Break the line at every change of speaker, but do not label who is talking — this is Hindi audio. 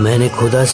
मैंने खुदा